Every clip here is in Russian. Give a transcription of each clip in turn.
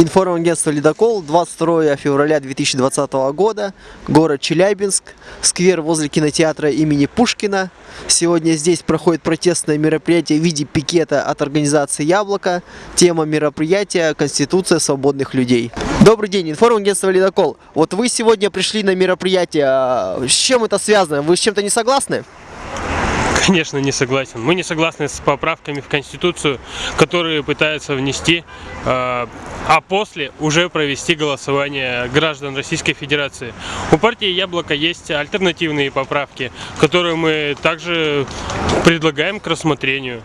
Информагентство «Ледокол», 22 февраля 2020 года, город Челябинск, сквер возле кинотеатра имени Пушкина. Сегодня здесь проходит протестное мероприятие в виде пикета от организации «Яблоко». Тема мероприятия – Конституция свободных людей. Добрый день, информагентство «Ледокол». Вот вы сегодня пришли на мероприятие. А С чем это связано? Вы с чем-то не согласны? Конечно, не согласен. Мы не согласны с поправками в Конституцию, которые пытаются внести, э, а после уже провести голосование граждан Российской Федерации. У партии «Яблоко» есть альтернативные поправки, которые мы также предлагаем к рассмотрению.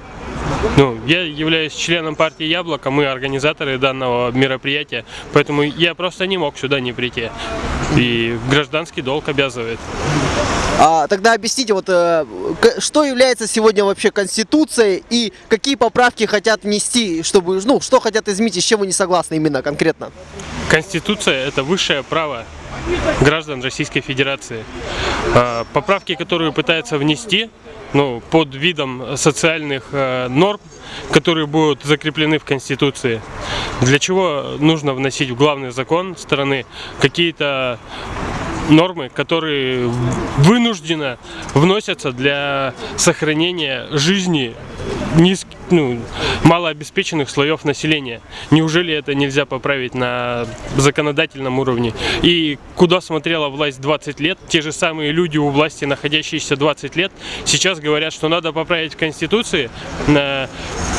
Ну, я являюсь членом партии «Яблоко», мы организаторы данного мероприятия, поэтому я просто не мог сюда не прийти. И гражданский долг обязывает. А, тогда объясните, вот, э, что является сегодня вообще Конституцией и какие поправки хотят внести, чтобы, ну, что хотят изменить и с чем вы не согласны именно конкретно? Конституция – это высшее право граждан Российской Федерации. А, Поправки, которые пытаются внести ну, под видом социальных э, норм, которые будут закреплены в Конституции. Для чего нужно вносить в главный закон страны какие-то нормы, которые вынужденно вносятся для сохранения жизни низк, ну, малообеспеченных слоев населения. Неужели это нельзя поправить на законодательном уровне? И куда смотрела власть 20 лет, те же самые люди у власти, находящиеся 20 лет, сейчас говорят, что надо поправить в Конституции на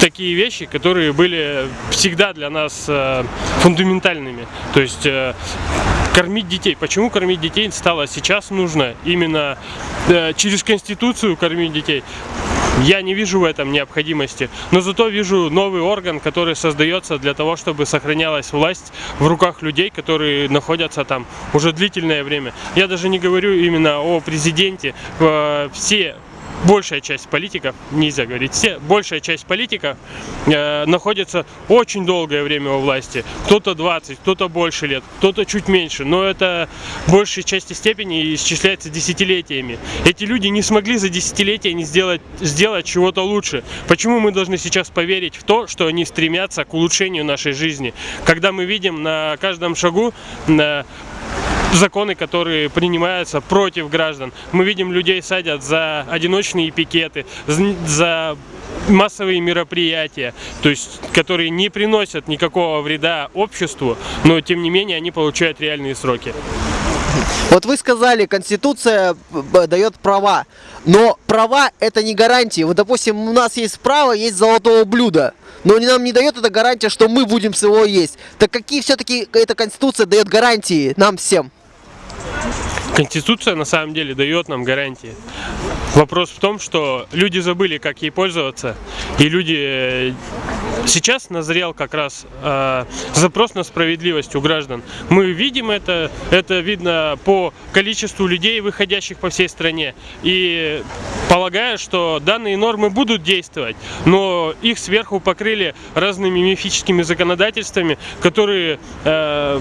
такие вещи, которые были всегда для нас э, фундаментальными. То есть э, кормить детей. Почему кормить детей стало сейчас нужно именно э, через Конституцию кормить детей? Я не вижу в этом необходимости, но зато вижу новый орган, который создается для того, чтобы сохранялась власть в руках людей, которые находятся там уже длительное время. Я даже не говорю именно о президенте. Э, Все большая часть политиков, нельзя говорить все, большая часть политиков э, находится очень долгое время у власти. Кто-то 20, кто-то больше лет, кто-то чуть меньше, но это в большей части степени исчисляется десятилетиями. Эти люди не смогли за десятилетия не сделать, сделать чего-то лучше. Почему мы должны сейчас поверить в то, что они стремятся к улучшению нашей жизни? Когда мы видим на каждом шагу на законы, которые принимаются против граждан. Мы видим, людей садят за одиночные пикеты, за массовые мероприятия, то есть, которые не приносят никакого вреда обществу, но тем не менее они получают реальные сроки. Вот вы сказали, Конституция б- дает права, но права это не гарантии. Вот, допустим, у нас есть право, есть золотого блюда, но нам не дает это гарантия, что мы будем с его есть. Так какие все-таки эта Конституция дает гарантии нам всем? Конституция на самом деле дает нам гарантии. Вопрос в том, что люди забыли, как ей пользоваться, и люди э, сейчас назрел как раз э, запрос на справедливость у граждан. Мы видим это, это видно по количеству людей, выходящих по всей стране. И полагаю, что данные нормы будут действовать, но их сверху покрыли разными мифическими законодательствами, которые э,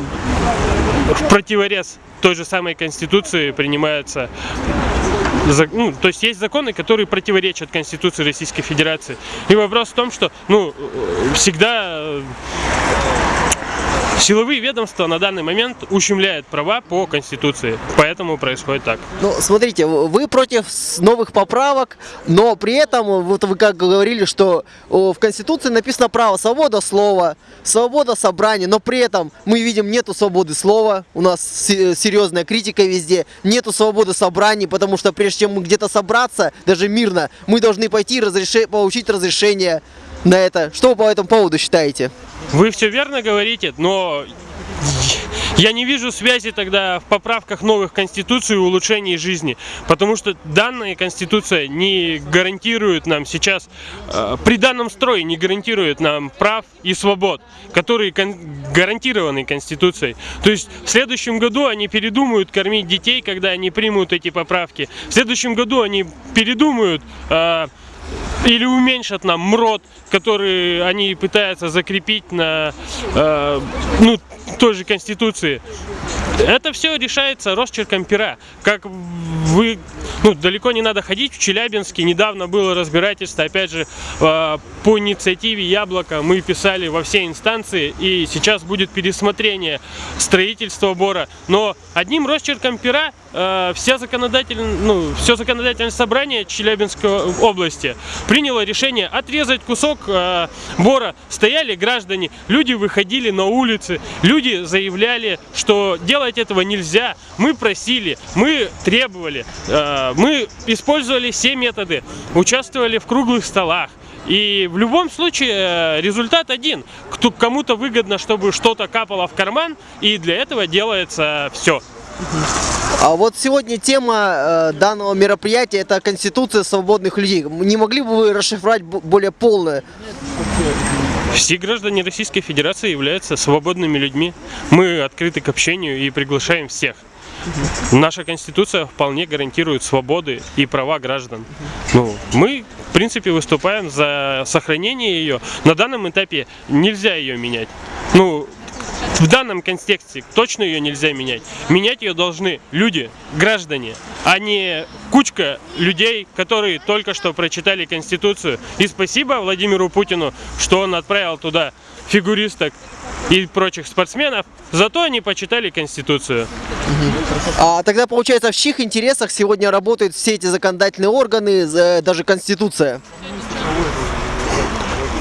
в противорез той же самой Конституции принимаются ну, то есть есть законы, которые противоречат Конституции Российской Федерации. И вопрос в том, что ну, э, всегда э, силовые ведомства на данный момент ущемляют права по Конституции. Поэтому происходит так. Ну, смотрите, вы против новых поправок, но при этом, вот вы как говорили, что в Конституции написано право свобода слова, свобода собрания, но при этом мы видим нету свободы слова, у нас се- серьезная критика везде, нету свободы собраний, потому что прежде чем мы где-то собраться, даже мирно, мы должны пойти и разреше- получить разрешение на это. Что вы по этому поводу считаете? Вы все верно говорите, но я не вижу связи тогда в поправках новых конституций и улучшении жизни, потому что данная конституция не гарантирует нам сейчас, э, при данном строе не гарантирует нам прав и свобод, которые гарантированы конституцией. То есть в следующем году они передумают кормить детей, когда они примут эти поправки. В следующем году они передумают э, или уменьшат нам МРОД, который они пытаются закрепить на э, ну, той же Конституции. Это все решается росчерком пера. Как вы, ну, далеко не надо ходить. В Челябинске недавно было разбирательство, опять же, э, по инициативе Яблока мы писали во все инстанции, и сейчас будет пересмотрение строительства бора. Но одним росчерком пера э, вся законодатель, ну, все законодательное собрание Челябинской области приняло решение отрезать кусок э, бора. Стояли граждане, люди выходили на улицы, люди заявляли, что делать этого нельзя. Мы просили, мы требовали, э, мы использовали все методы, участвовали в круглых столах. И в любом случае э, результат один. Кому-то выгодно, чтобы что-то капало в карман, и для этого делается все. А вот сегодня тема э, данного мероприятия это Конституция свободных людей. Не могли бы вы расшифровать более полно? Все граждане Российской Федерации являются свободными людьми. Мы открыты к общению и приглашаем всех. Наша Конституция вполне гарантирует свободы и права граждан. Ну, мы, в принципе, выступаем за сохранение ее. На данном этапе нельзя ее менять. Ну, в данном контексте точно ее нельзя менять. Менять ее должны люди, граждане, а не кучка людей, которые только что прочитали Конституцию. И спасибо Владимиру Путину, что он отправил туда фигуристок и прочих спортсменов, зато они почитали Конституцию. А тогда получается, в чьих интересах сегодня работают все эти законодательные органы, э, даже Конституция?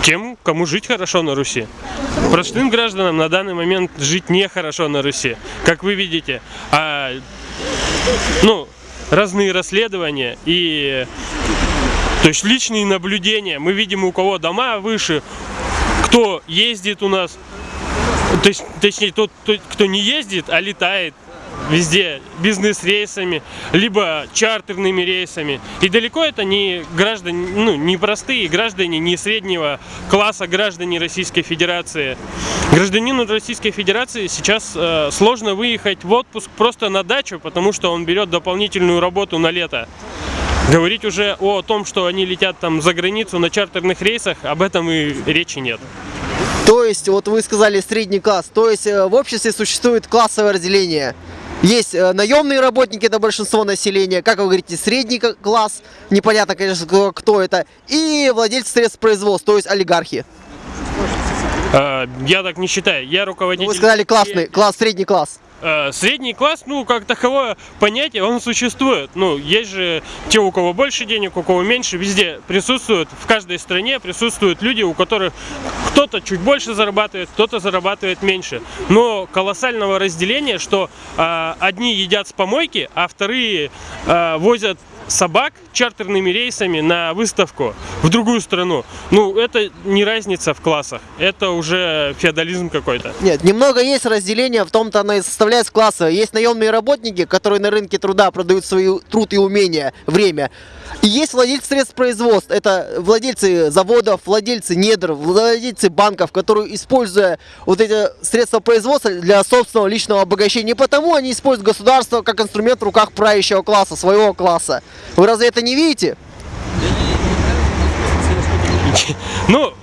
Тем, кому жить хорошо на Руси. Простым гражданам на данный момент жить нехорошо на Руси, как вы видите. А, ну, разные расследования и то есть личные наблюдения. Мы видим, у кого дома выше, кто ездит у нас, то есть, точнее, тот, тот, кто не ездит, а летает везде бизнес-рейсами, либо чартерными рейсами. И далеко это не граждане, ну, не простые граждане, не среднего класса граждане Российской Федерации. Гражданину Российской Федерации сейчас э, сложно выехать в отпуск просто на дачу, потому что он берет дополнительную работу на лето. Говорить уже о том, что они летят там за границу на чартерных рейсах, об этом и речи нет. То есть, вот вы сказали средний класс, то есть э, в обществе существует классовое разделение. Есть э, наемные работники, это большинство населения, как вы говорите, средний класс, непонятно, конечно, кто, это, и владельцы средств производства, то есть олигархи. Э, я так не считаю. Я руководитель... Вы сказали классный, класс, средний класс. Э, Средний класс, ну, как таковое понятие, он существует. Ну, есть же те, у кого больше денег, у кого меньше, везде присутствуют, в каждой стране присутствуют люди, у которых кто-то чуть больше зарабатывает, кто-то зарабатывает меньше. Но колоссального разделения, что а, одни едят с помойки, а вторые а, возят собак чартерными рейсами на выставку в другую страну. Ну, это не разница в классах, это уже феодализм какой-то. Нет, немного есть разделение, в том-то оно и составляет классы. Есть наемные работники, которые на рынке труда продают свой труд и умения, время. И есть владельцы средств производства. Это владельцы заводов, владельцы недр, владельцы банков, которые, используя вот эти средства производства для собственного личного обогащения, и потому они используют государство как инструмент в руках правящего класса, своего класса. Вы разве это не видите? Ну,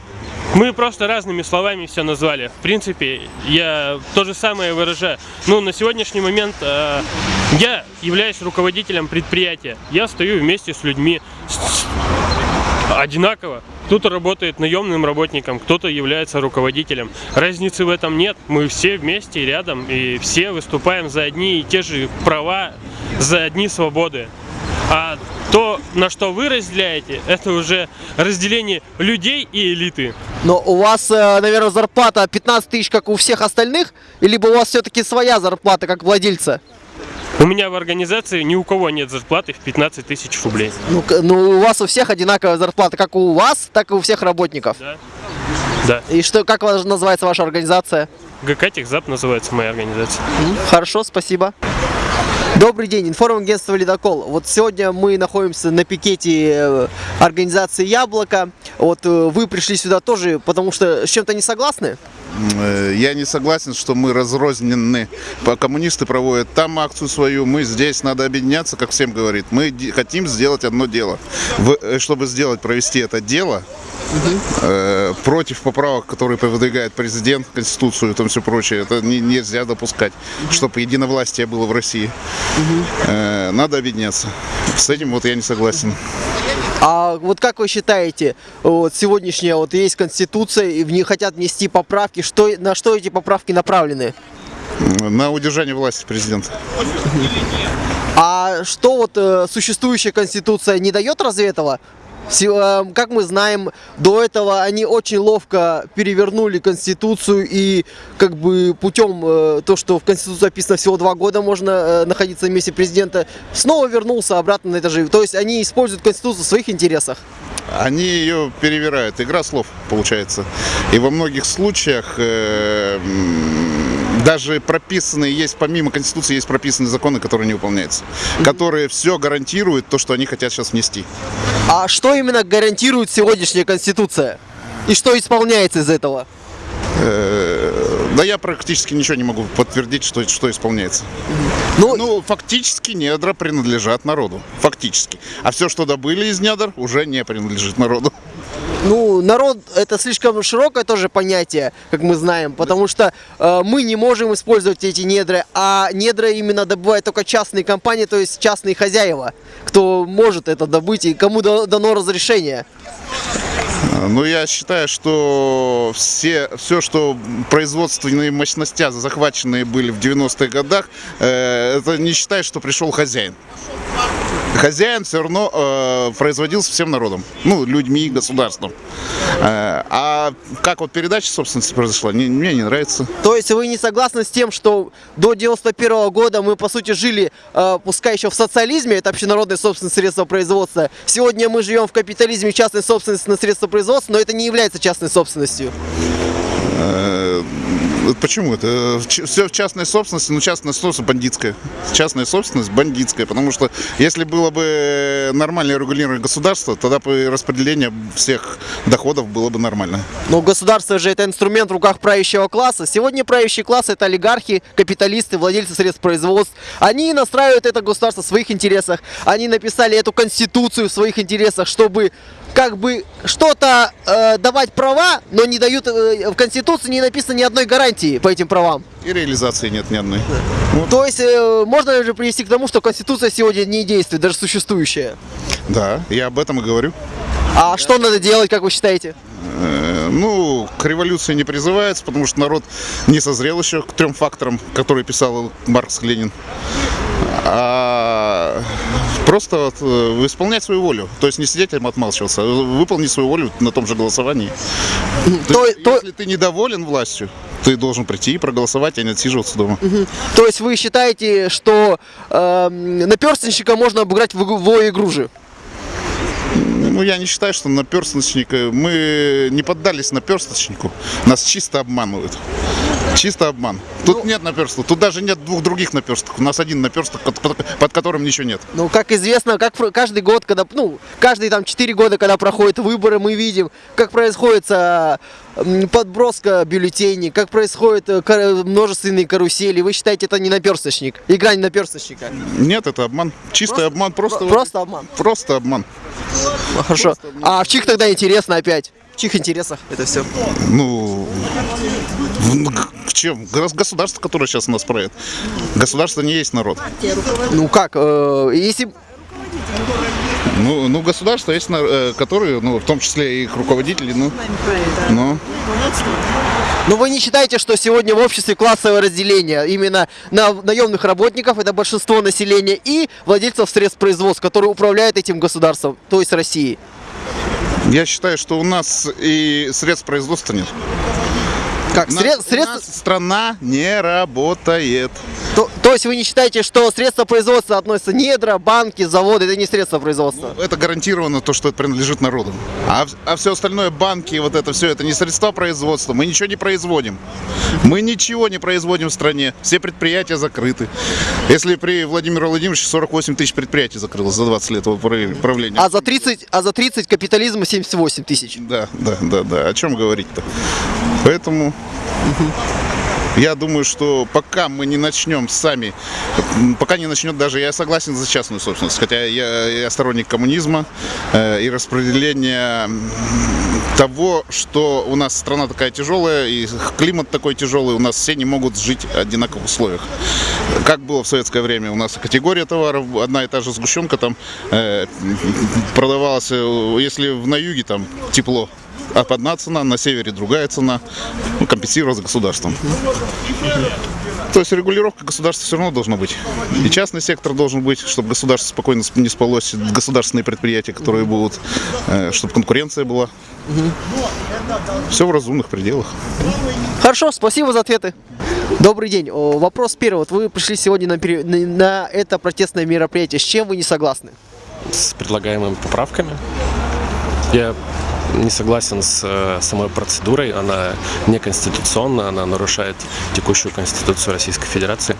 мы просто разными словами все назвали. В принципе, я то же самое выражаю. Ну, на сегодняшний момент э, я являюсь руководителем предприятия. Я стою вместе с людьми одинаково. Кто-то работает наемным работником, кто-то является руководителем. Разницы в этом нет. Мы все вместе рядом и все выступаем за одни и те же права, за одни свободы. А то, на что вы разделяете, это уже разделение людей и элиты. Но у вас, э, наверное, зарплата 15 тысяч, как у всех остальных, либо у вас все-таки своя зарплата, как владельца? У меня в организации ни у кого нет зарплаты в 15 тысяч рублей. Ну, ну, у вас у всех одинаковая зарплата, как у вас, так и у всех работников. Да? Да. И что, как называется ваша организация? ГК Техзап называется моя организация. Хорошо, спасибо. Добрый день, информагентство «Ледокол». Вот сегодня мы находимся на пикете э, организации «Яблоко». Вот э, вы пришли сюда тоже, потому что с чем-то не согласны? Э, Я не согласен, что мы разрознены. Коммунисты проводят там акцию свою, мы здесь. Надо объединяться, как всем говорит. Мы хотим сделать одно дело. Э, чтобы сделать, провести это дело, э, против поправок, которые выдвигает президент, Конституцию и там все прочее, это не- нельзя допускать, чтобы единовластие было в России. Э, надо объединяться. С этим вот я не согласен. А вот как вы считаете, вот сегодняшняя вот есть конституция, и в нее хотят внести поправки, что, на что эти поправки направлены? На удержание власти президента. А что вот э, существующая конституция не дает разве этого? Э, Как мы знаем, до этого они очень ловко перевернули конституцию и как бы путем э, то, что в конституции описано всего два года можно э, находиться на месте президента, снова вернулся обратно на это же. То есть они используют конституцию в своих интересах. Они ее перевирают. Игра слов получается. И во многих случаях э, даже прописанные есть, помимо Конституции, есть прописанные законы, которые не выполняются. Которые все гарантируют то, что они хотят сейчас внести. А что именно гарантирует сегодняшняя конституция? И что исполняется из этого? Э, да я практически ничего не могу подтвердить, что, что исполняется. Ну, Ну, фактически недра принадлежат народу. Фактически. А все, что добыли из недр, уже не принадлежит народу. Ну, народ это слишком широкое тоже понятие, как мы знаем, потому что э, мы не можем использовать эти недры, а недра именно добывают только частные компании, то есть частные хозяева, кто может это добыть и кому да- дано разрешение. Ну, я считаю, что все, все, что производственные мощности, захваченные были в 90-х годах, э, это не считает, что пришел хозяин. Хозяин все равно э, производился всем народом, ну, людьми, государством. Э, а как вот передача собственности произошла, не- мне не нравится. То есть вы не согласны с тем, что до 91 года мы по сути жили, э, пускай еще в социализме, это общенародное собственное средство производства. Сегодня мы живем в капитализме частной собственности на средства производства, но это не является частной собственностью. Э, Почему это? Все в частной собственности, но частная собственность бандитская. Частная собственность бандитская, потому что если было бы нормальное регулирование государства, тогда бы распределение всех доходов было бы нормально. Но государство же это инструмент в руках правящего класса. Сегодня правящий класс это олигархи, капиталисты, владельцы средств производств. Они настраивают это государство в своих интересах. Они написали эту конституцию в своих интересах, чтобы как бы что-то э, давать права, но не дают э, в конституции не написано ни одной гарантии по этим правам. И реализации нет ни одной. То есть э, можно же привести к тому, что конституция сегодня не действует, даже существующая. Да, я об этом и говорю. А что надо делать, как вы считаете? Э, Ну, к революции не призывается, потому что народ не созрел еще к трем факторам, которые писал Маркс Ленин. А просто вот, э, исполнять свою волю. То есть не сидеть и отмалчиваться, а выполнить свою волю на том же голосовании. То То- есть, то- Если ты недоволен властью, ты должен прийти и проголосовать, а не отсиживаться дома. То есть вы считаете, что э, наперстничка можно обыграть в, в игру же? Ну, я не считаю, что наперсточник... э, Мы не поддались наперсточнику. Нас чисто обманывают. Чисто обман. Тут нет наперстка, тут даже нет двух других наперсток. У нас один наперсток, под, под- под которым ничего нет. Ну, как известно, как каждый год, когда, ну, каждые там 4 года, когда проходят выборы, мы видим, как происходит а, подброска бюллетеней, как происходят э, множественные карусели. Вы считаете, это не наперсточник? Игра не наперсточника? Нет, это обман. Чистый обман. Просто, Просто обман. просто обман. Ну, Хорошо. А в чьих тогда интересно опять? Чьих интересах это все? Ну, в- к чем? Гос- Государство, которое сейчас у нас правит. Государство не есть народ. Ну как, э, если Ну, ну государство есть, э, которые, ну, в том числе и их руководители, ну, ну, Но вы не считаете, что сегодня в обществе классовое разделение именно на наемных работников, это большинство населения, и владельцев средств производства, которые управляют этим государством, то есть Россией? Я считаю, что у нас и средств производства нет. Как? У нас- сред- у средства- нас страна не работает. то, то есть вы не считаете, что средства производства относятся недра, банки, заводы, это не средства производства? Это гарантированно то, что это принадлежит народу. А, а все остальное, банки, вот это все, это не средства производства. Мы ничего не производим. Мы ничего не производим в стране. Все предприятия закрыты. Если при Владимире Владимировиче 48 тысяч предприятий закрылось за 20 лет его прав- правления. А за 30, а за 30 капитализма 78 тысяч. Да, да, да, да. О чем говорить-то? Поэтому Я думаю, что пока мы не начнем сами, пока не начнет даже, я согласен за частную собственность, хотя я, я сторонник коммунизма э, и распределения того, что у нас страна такая тяжелая и климат такой тяжелый, у нас все не могут жить в одинаковых условиях. Как было в советское время, у нас категория товаров, одна и та же сгущенка там э, продавалась, э, если на юге там тепло, одна цена, на севере другая цена, ну, компенсировалась государством. То есть регулировка государства все равно должна быть. И частный сектор должен быть, чтобы государство спокойно сп- не спалось, государственные предприятия, которые будут, э, чтобы конкуренция была. Все в разумных пределах. Хорошо, спасибо за ответы. Добрый день. Вопрос первый. Вот вы пришли сегодня на, пере- на это протестное мероприятие. С чем вы не согласны? с предлагаемыми поправками. Я не согласен с э, самой процедурой, она неконституционна, она нарушает текущую Конституцию Российской Федерации.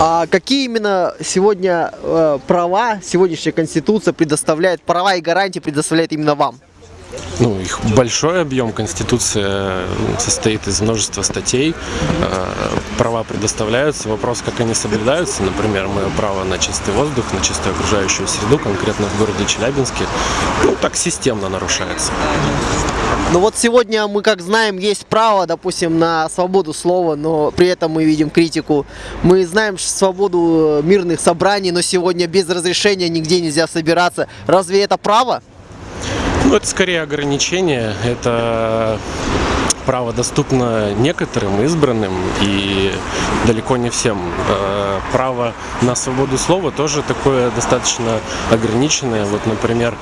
А какие именно сегодня э, права сегодняшняя Конституция предоставляет, права и гарантии предоставляет именно вам? Ну, их большой объем, Конституция состоит из множества статей, э, права предоставляются, вопрос, как они соблюдаются, например, мое право на чистый воздух, на чистую окружающую среду, конкретно в городе Челябинске, ну, так системно нарушается. Ну вот сегодня мы, как знаем, есть право, допустим, на свободу слова, но при этом мы видим критику. Мы знаем свободу э, мирных собраний, но сегодня без разрешения нигде нельзя собираться. Разве это право? Ну, это скорее ограничение. Это право доступно некоторым избранным и далеко не всем. Э, Право на свободу слова тоже такое достаточно ограниченное. Вот, например,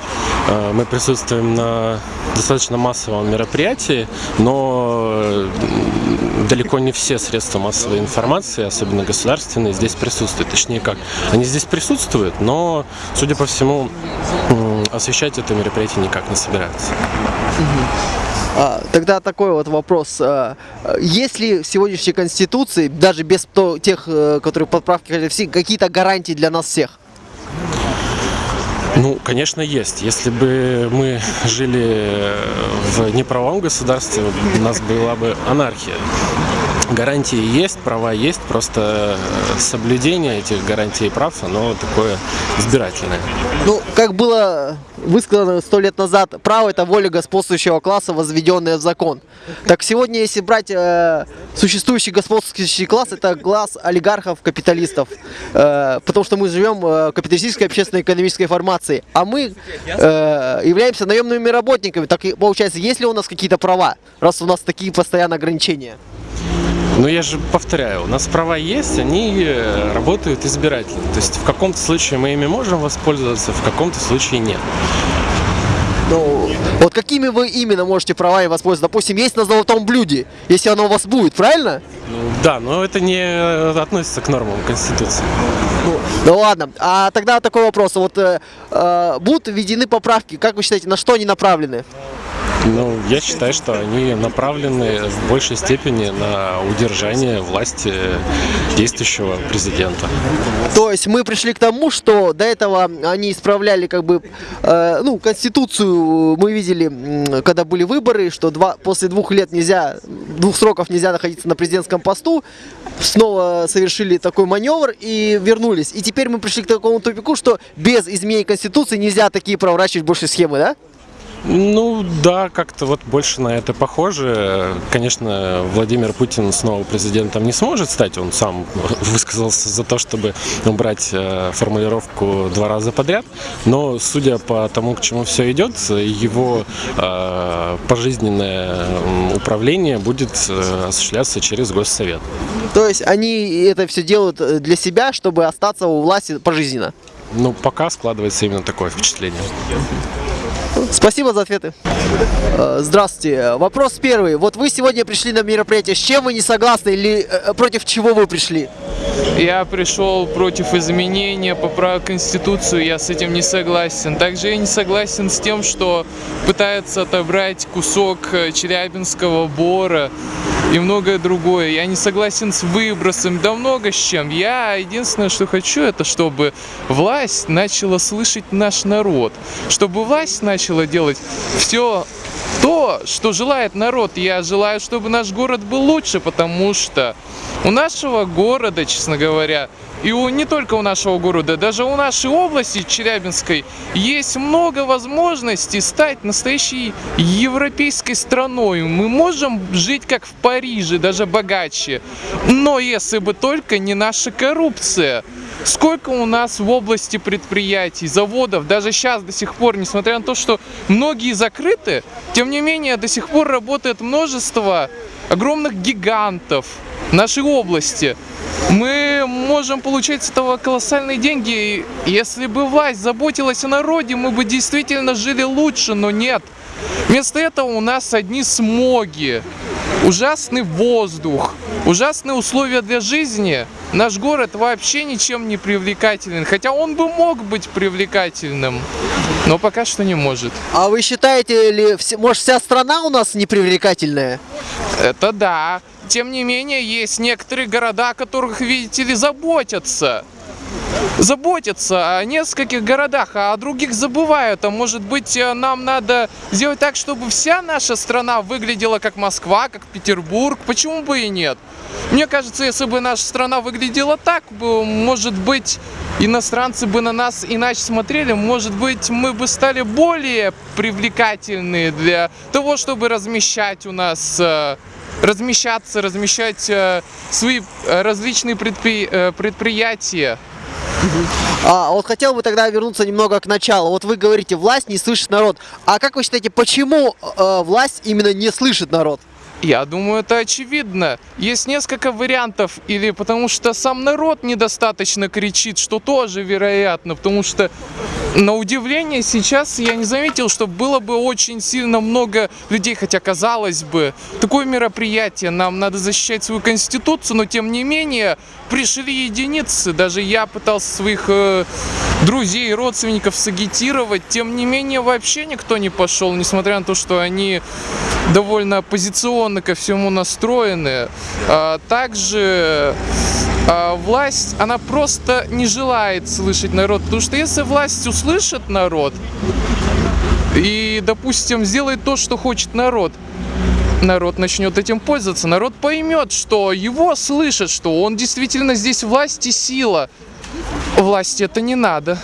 э, мы присутствуем на достаточно массовом мероприятии, но далеко не все средства массовой информации, особенно государственные, здесь присутствуют. Точнее как, они здесь присутствуют, но, судя по всему, освещать это мероприятие никак не собираются. А, Тогда такой вот вопрос. А, Есть ли в сегодняшней Конституции, даже без тех, э, которые подправки, какие-то гарантии для нас всех? Ну, конечно, есть. Если бы мы жили в неправом государстве, у нас была бы анархия. Гарантии есть, права есть, просто соблюдение этих гарантий и прав, оно такое избирательное. Ну, как было высказано сто лет назад, право это воля господствующего класса, возведенная в закон. Так сегодня, если брать э, существующий господствующий класс, это класс олигархов, капиталистов. Э, потому что мы живем э, в капиталистической общественно-экономической формации. А мы э, являемся наемными работниками. Так получается, есть ли у нас какие-то права, раз у нас такие постоянные ограничения? Но я же повторяю, у нас права есть, они э, работают избирательно. То есть в каком-то случае мы ими можем воспользоваться, в каком-то случае нет. Ну, вот какими вы именно можете правами воспользоваться? Допустим, есть на золотом блюде, если оно у вас будет, правильно? Ну, да, но это не э, относится к нормам Конституции. Ну, ну ладно, а тогда такой вопрос. Вот э, э, будут введены поправки, как вы считаете, на что они направлены? Ну, я считаю, что они направлены в большей степени на удержание власти действующего президента. То есть мы пришли к тому, что до этого они исправляли как бы, э, ну, конституцию мы видели, когда были выборы, что два, после двух лет нельзя, двух сроков нельзя находиться на президентском посту, снова совершили такой маневр и вернулись. И теперь мы пришли к такому тупику, что без изменений конституции нельзя такие проворачивать больше схемы, да? Ну да, как-то вот больше на это похоже. Конечно, Владимир Путин снова президентом не сможет стать. Он сам высказался за то, чтобы убрать э, формулировку два раза подряд. Но судя по тому, к чему все идет, его э, пожизненное управление будет э, осуществляться через Госсовет. То есть они это все делают э, для себя, чтобы остаться у власти пожизненно. Ну, пока складывается именно такое впечатление. Спасибо за ответы. Э, Здравствуйте. Вопрос первый. Вот вы сегодня пришли на мероприятие. С чем вы не согласны или э, против чего вы пришли? Я пришел против изменения поправок в Конституцию, я с этим не согласен. Также я не согласен с тем, что пытаются отобрать кусок э, Челябинского бора и многое другое. Я не согласен с выбросом, да много с чем. Я единственное, что хочу, это чтобы власть начала слышать наш народ, чтобы власть начала делать все то, что желает народ. Я желаю, чтобы наш город был лучше, потому что у нашего города, честно говоря, и у, не только у нашего города, даже у нашей области Челябинской есть много возможностей стать настоящей европейской страной. Мы можем жить как в Париже, даже богаче. Но если бы только не наша коррупция. Сколько у нас в области предприятий, заводов, даже сейчас до сих пор, несмотря на то, что многие закрыты, тем не менее до сих пор работает множество огромных гигантов нашей области. Мы можем получать с этого колоссальные деньги. Если бы власть заботилась о народе, мы бы действительно жили лучше, но нет. Вместо этого у нас одни смоги, ужасный воздух, ужасные условия для жизни. Наш город вообще ничем не привлекателен, хотя он бы мог быть привлекательным, но пока что не может. А вы считаете ли, может вся страна у нас непривлекательная? Это да. Тем не менее, есть некоторые города, о которых, видите ли, заботятся. Заботятся о нескольких городах, а о других забывают. А может быть, э, нам надо сделать так, чтобы вся наша страна выглядела как Москва, как Петербург. Почему бы и нет? Мне кажется, если бы наша страна выглядела так, может быть, иностранцы бы на нас иначе смотрели, может быть, мы бы стали более привлекательны для того, чтобы размещать у нас э, размещаться, размещать э, свои э, различные э, предприятия. А вот хотел бы тогда вернуться немного к началу. Вот вы говорите, власть не слышит народ. А как вы считаете, почему э, власть именно не слышит народ? Я думаю, это очевидно. Есть несколько вариантов. Или потому что сам народ недостаточно кричит, что тоже вероятно. Потому что, на удивление, сейчас я не заметил, что было бы очень сильно много людей. Хотя, казалось бы, такое мероприятие, нам надо защищать свою конституцию, но тем не менее пришли единицы. Даже я пытался своих э, друзей и родственников сагитировать. Тем не менее, вообще никто не пошел, несмотря на то, что они довольно оппозиционно ко всему настроены. А, Также а, власть, она просто не желает слышать народ, потому что если власть услышит народ и, допустим, сделает то, что хочет народ, народ начнет этим пользоваться, народ поймет, что его слышат, что он действительно здесь власть и сила. Власти это не надо.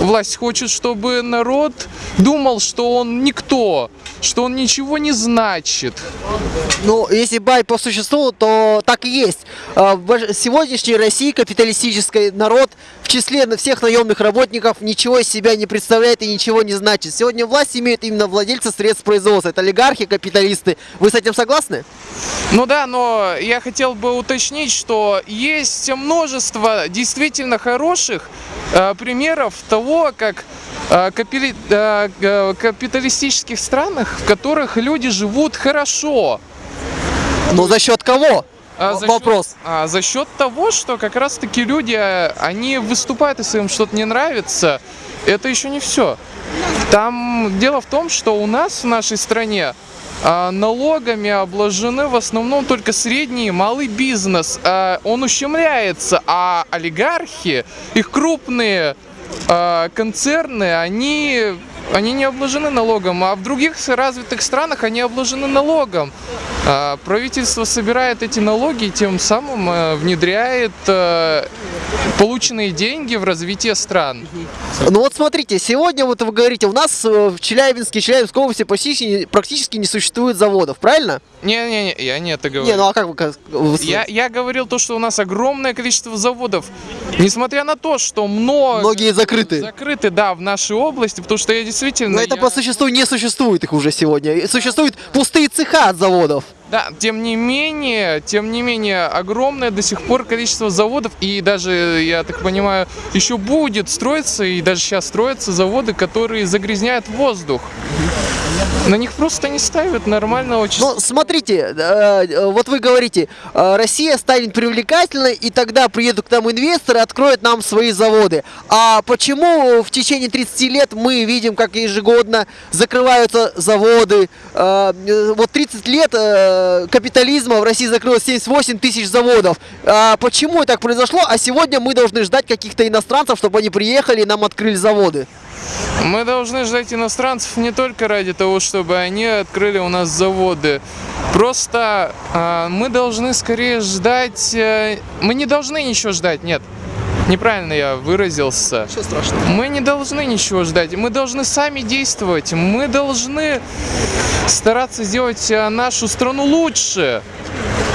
Власть хочет, чтобы народ думал, что он никто, что он ничего не значит. Ну, если бай по существу, то так и есть. А, сегодняшней России капиталистический народ в числе на- всех наемных работников ничего из себя не представляет и ничего не значит. Сегодня власть имеют именно владельцы средств производства. Это олигархи, капиталисты. Вы с этим согласны? Ну да, но я хотел бы уточнить, что есть множество действительно хороших э, примеров того, как э, э, э, капиталистических странах, в которых люди живут хорошо. Но за счет кого? А за Вопрос. Счет, а, за счет того, что как раз таки люди, они выступают, если им что-то не нравится, это еще не все. Там дело в том, что у нас в нашей стране а, налогами обложены в основном только средний и малый бизнес. А, Он ущемляется, а олигархи, их крупные концерны, они, они не обложены налогом, а в других развитых странах они обложены налогом. А, Правительство собирает эти налоги и тем самым э, внедряет э, полученные деньги в развитие стран. Ну вот смотрите, сегодня вот вы говорите, у нас э, в Челябинске, Челябинской области практически, практически не существует заводов, правильно? Не-не-не, я не это говорю. Не, ну а как вы... как- вы Я, я говорил то, что у нас огромное количество заводов. Несмотря на то, что много... Многие закрыты. Закрыты, да, в нашей области, потому что я действительно... Но это я- по существу не существует их уже сегодня. Существуют пустые цеха от заводов. Да, тем не менее, тем не менее, огромное до сих пор количество заводов, и даже, я так понимаю, еще будет строиться, и даже сейчас строятся заводы, которые загрязняют воздух. На них просто не ставят нормально очень. Ну, смотрите, э, э, вот вы говорите, э, Россия станет привлекательной, и тогда приедут к нам инвесторы, откроют нам свои заводы. А почему в течение 30 лет мы видим, как ежегодно закрываются заводы? Вот 30 лет капитализма в России закрылось 78 тысяч заводов. А Почему так произошло? А сегодня мы должны ждать каких-то иностранцев, чтобы они приехали и нам открыли заводы. Мы должны ждать иностранцев не только ради того, чтобы они открыли у нас заводы. Просто а, мы должны скорее ждать... э, мы не должны ничего ждать, нет. Неправильно я выразился. Что страшного? Мы не должны ничего ждать, мы должны сами действовать, мы должны стараться сделать э, нашу страну лучше.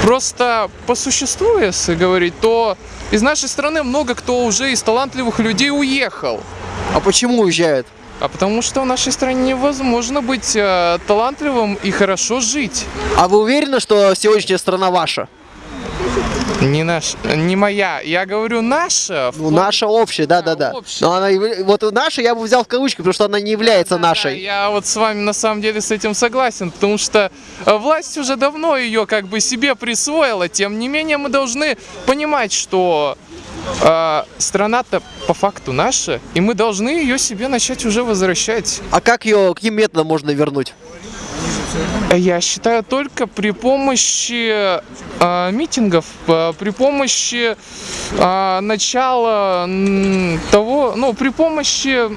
Просто по существу, если говорить, то из нашей страны много кто уже из талантливых людей уехал. А почему уезжают? А потому что в нашей стране невозможно быть э, талантливым и хорошо жить. А вы уверены, что сегодняшняя страна ваша? Не наш, не моя. Я говорю наша. Ну, наша общая, да-да-да. общая. Но она, вот наша я бы взял в кавычки, потому что она не является Да, нашей. Я вот с вами на самом деле с этим согласен, потому что э, власть уже давно ее как бы себе присвоила. Тем не менее, мы должны понимать, что э, страна-то по факту наша, и мы должны ее себе начать уже возвращать. А как ее, каким методом можно вернуть? Я считаю только при помощи э, митингов, э, при помощи э, начала того, ну, при помощи,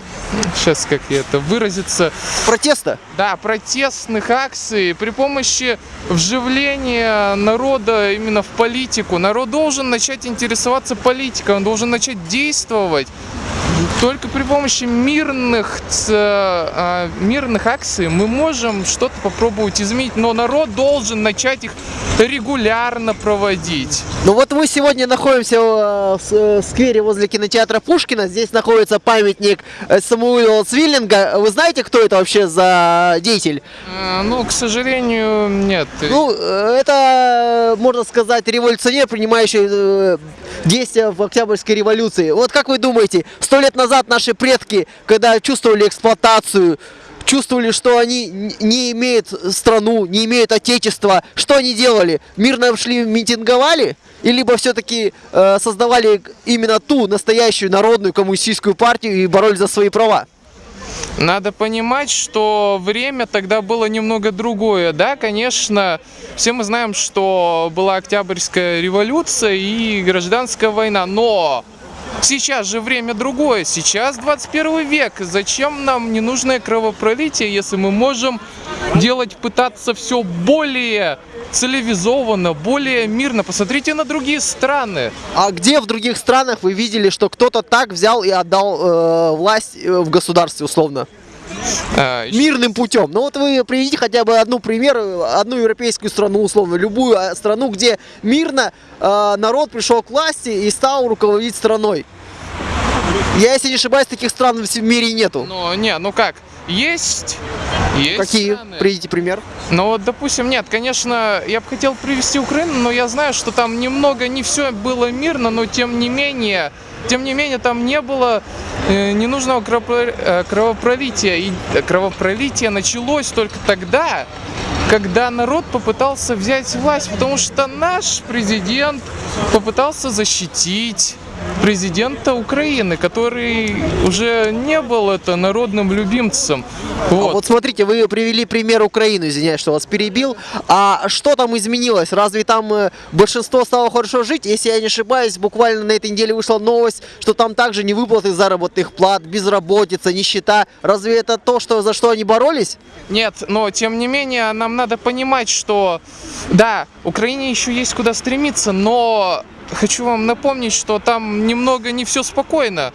сейчас как я это выразиться, Протеста? да, протестных акций, при помощи вживления народа именно в политику. Народ должен начать интересоваться политикой, он должен начать действовать. Только при помощи мирных, ц- а, мирных акций мы можем что-то попробовать изменить, но народ должен начать их регулярно проводить. Ну вот мы сегодня находимся э, в с- э, сквере возле кинотеатра Пушкина. Здесь находится памятник э, Самуила Цвиллинга. Вы знаете, кто это вообще за деятель? Э, Ну, к сожалению, нет. Ну, э, это, можно сказать, революционер, принимающий э, действия в Октябрьской революции. Вот как вы думаете, сто лет назад наши предки, когда чувствовали эксплуатацию, чувствовали, что они не имеют страну, не имеют отечества, что они делали? Мирно шли, митинговали? И либо все-таки э, создавали именно ту настоящую народную коммунистическую партию и боролись за свои права? Надо понимать, что время тогда было немного другое. Да, конечно, все мы знаем, что была Октябрьская революция и гражданская война, но сейчас же время другое. Сейчас 21 век. Зачем нам ненужное кровопролитие, если мы можем делать, пытаться все более цивилизованно, более мирно. Посмотрите на другие страны. А где в других странах вы видели, что кто-то так взял и отдал э, власть э, в государстве условно? А, мирным путем. Ну вот вы приведите хотя бы одну пример, э, одну европейскую страну, условно, любую э, страну, где мирно э, народ пришел к власти и стал руководить страной. Я, если не ошибаюсь, таких стран в мире нету. Ну, не, ну как, есть, есть Какие? страны. Приведите пример. Ну вот, допустим, нет, конечно, я бы хотел привести Украину, но я знаю, что там немного, не все было мирно, но тем не менее, тем не менее, там не было э, ненужного э, кровопролития. И кровопролитие началось только тогда, когда народ попытался взять власть, потому что наш президент попытался защитить президента Украины, который уже не был это народным любимцем. А Вот. Вот смотрите, вы привели пример Украины, извиняюсь, что вас перебил. А что там изменилось? Разве там э, большинство стало хорошо жить? Если я не ошибаюсь, буквально на этой неделе вышла новость, что там также не выплаты заработных плат, безработица, нищета. Разве это то, что, за что они боролись? Нет, но тем не менее нам надо понимать, что да, Украине еще есть куда стремиться, но хочу вам напомнить, что там немного не все спокойно.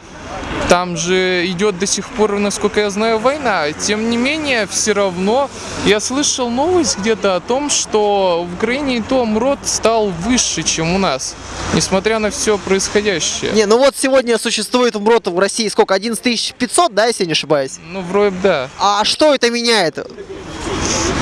Там же идет до сих пор, насколько я знаю, война. Тем не менее, все равно я слышал новость где-то о том, что в Украине и то МРОД стал выше, чем у нас, несмотря на все происходящее. Не, ну вот сегодня существует МРОТ в России сколько? 11 500, да, если я не ошибаюсь? Ну, вроде бы да. А что это меняет?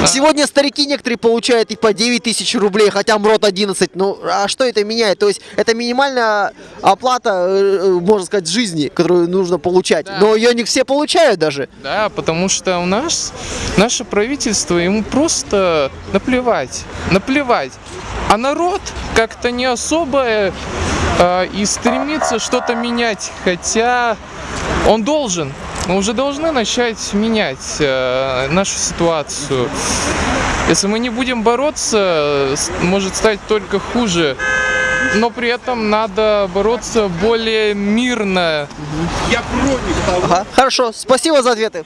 Сегодня старики некоторые получают и по 9 тысяч рублей, хотя МРОТ 11. Ну, а что это меняет? То есть это минимальная оплата, э, э, можно сказать, жизни, которую нужно получать. Но ее не все получают даже. Да, потому что у нас наше правительство ему просто наплевать, наплевать. А народ как-то не особо э, э, и стремится что-то менять, хотя он должен. Мы уже должны начать менять э, нашу ситуацию. Если мы не будем бороться, может стать только хуже. Но при этом надо бороться более мирно, Ага. Хорошо, спасибо за ответы.